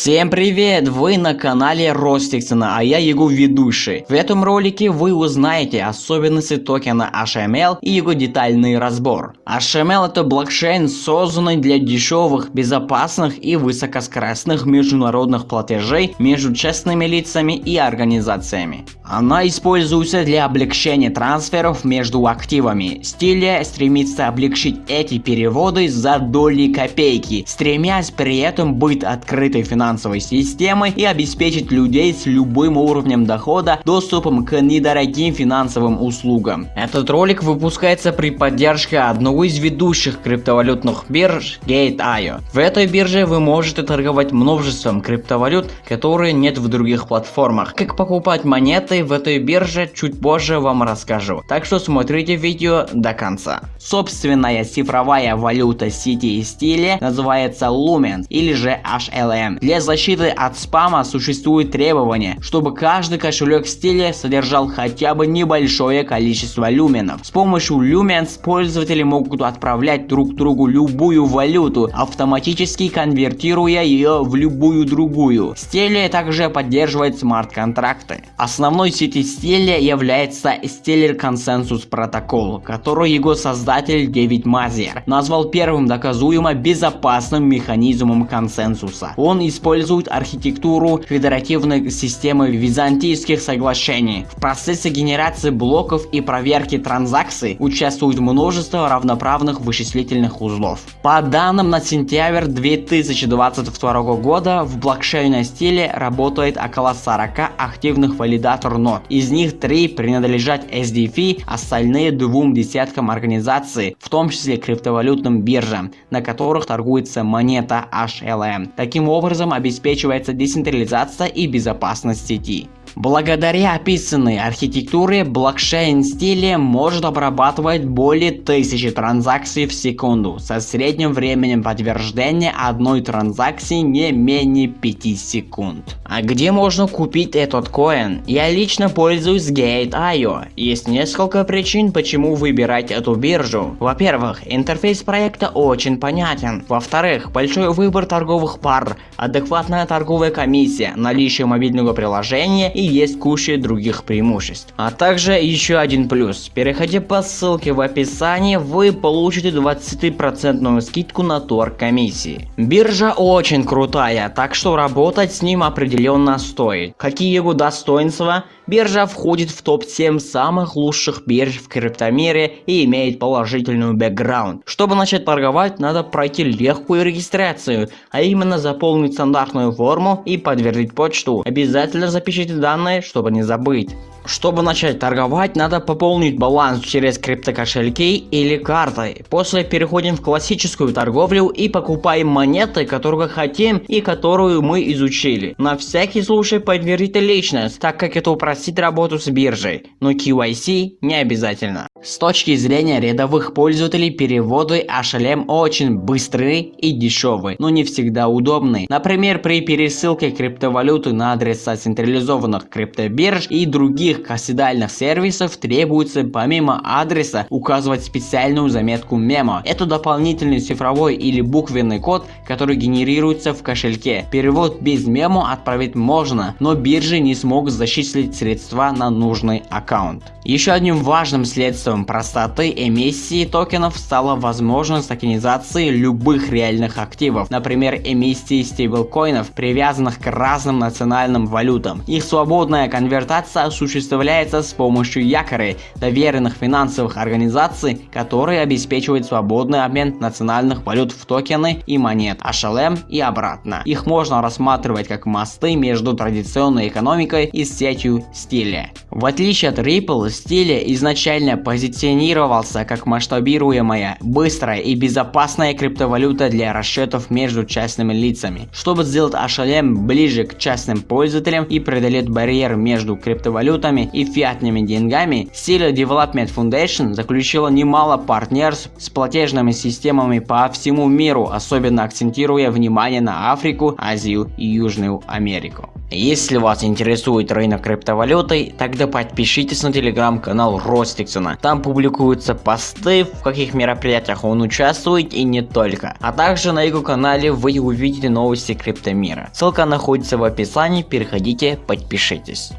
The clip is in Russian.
Всем привет! Вы на канале Ростиксона, а я его ведущий. В этом ролике вы узнаете особенности токена HML и его детальный разбор. HML это блокчейн, созданный для дешевых, безопасных и высокоскоростных международных платежей между частными лицами и организациями. Она используется для облегчения трансферов между активами. Стиля стремится облегчить эти переводы за доли копейки, стремясь при этом быть открытой финансовой финансовой системы и обеспечить людей с любым уровнем дохода доступом к недорогим финансовым услугам. Этот ролик выпускается при поддержке одного из ведущих криптовалютных бирж Gate.io. В этой бирже вы можете торговать множеством криптовалют, которые нет в других платформах. Как покупать монеты в этой бирже чуть позже вам расскажу, так что смотрите видео до конца. Собственная цифровая валюта сети и стиля называется Lumens или же HLM. Для защиты от спама существует требование, чтобы каждый кошелек в стиле содержал хотя бы небольшое количество люменов. С помощью Lumens пользователи могут отправлять друг другу любую валюту, автоматически конвертируя ее в любую другую. Стеле также поддерживает смарт-контракты. Основной сетью стиле является Stellar Consensus Protocol, который его создатель Дэвид Мазер назвал первым доказуемо безопасным механизмом консенсуса. Он использует используют архитектуру федеративной системы византийских соглашений. В процессе генерации блоков и проверки транзакций участвует множество равноправных вычислительных узлов. По данным на сентябрь 2022 года в блокчейной стиле работает около 40 активных валидатор нод. Из них 3 принадлежат SDF, остальные двум десяткам организаций, в том числе криптовалютным биржам, на которых торгуется монета HLM. Таким образом, обеспечивается децентрализация и безопасность сети. Благодаря описанной архитектуре блокчейн стиле может обрабатывать более тысячи транзакций в секунду со средним временем подтверждения одной транзакции не менее 5 секунд. А где можно купить этот коин? Я лично пользуюсь Gate.io. Есть несколько причин, почему выбирать эту биржу. Во-первых, интерфейс проекта очень понятен. Во-вторых, большой выбор торговых пар, адекватная торговая комиссия, наличие мобильного приложения и есть куча других преимуществ. А также еще один плюс. Переходя по ссылке в описании, вы получите 20% скидку на торг комиссии. Биржа очень крутая, так что работать с ним определенно стоит. Какие его достоинства? Биржа входит в топ-7 самых лучших бирж в криптомире и имеет положительную бэкграунд. Чтобы начать торговать, надо пройти легкую регистрацию, а именно заполнить стандартную форму и подтвердить почту. Обязательно запишите данные, чтобы не забыть. Чтобы начать торговать, надо пополнить баланс через криптокошельки или картой. После переходим в классическую торговлю и покупаем монеты, которые хотим и которую мы изучили. На всякий случай подтвердите личность, так как это упростит работу с биржей, но KYC не обязательно. С точки зрения рядовых пользователей, переводы HLM очень быстрые и дешевые, но не всегда удобные. Например, при пересылке криптовалюты на адреса централизованных криптобирж и других кассидальных сервисов требуется помимо адреса указывать специальную заметку мемо. Это дополнительный цифровой или буквенный код, который генерируется в кошельке. Перевод без мемо отправить можно, но биржи не смогут зачислить средства на нужный аккаунт. Еще одним важным следствием Средством простоты эмиссии токенов стала возможность токенизации любых реальных активов, например эмиссии стейблкоинов, привязанных к разным национальным валютам. Их свободная конвертация осуществляется с помощью якорей, доверенных финансовых организаций, которые обеспечивают свободный обмен национальных валют в токены и монет, HLM и обратно. Их можно рассматривать как мосты между традиционной экономикой и сетью стиля. В отличие от Ripple, стиля изначально позиционировался позиционировался как масштабируемая, быстрая и безопасная криптовалюта для расчетов между частными лицами. Чтобы сделать HLM ближе к частным пользователям и преодолеть барьер между криптовалютами и фиатными деньгами, Sila Development Foundation заключила немало партнерств с платежными системами по всему миру, особенно акцентируя внимание на Африку, Азию и Южную Америку. Если вас интересует рынок криптовалюты, тогда подпишитесь на телеграм-канал Ростиксона. там публикуются посты, в каких мероприятиях он участвует и не только. А также на его канале вы увидите новости криптомира. Ссылка находится в описании, переходите, подпишитесь.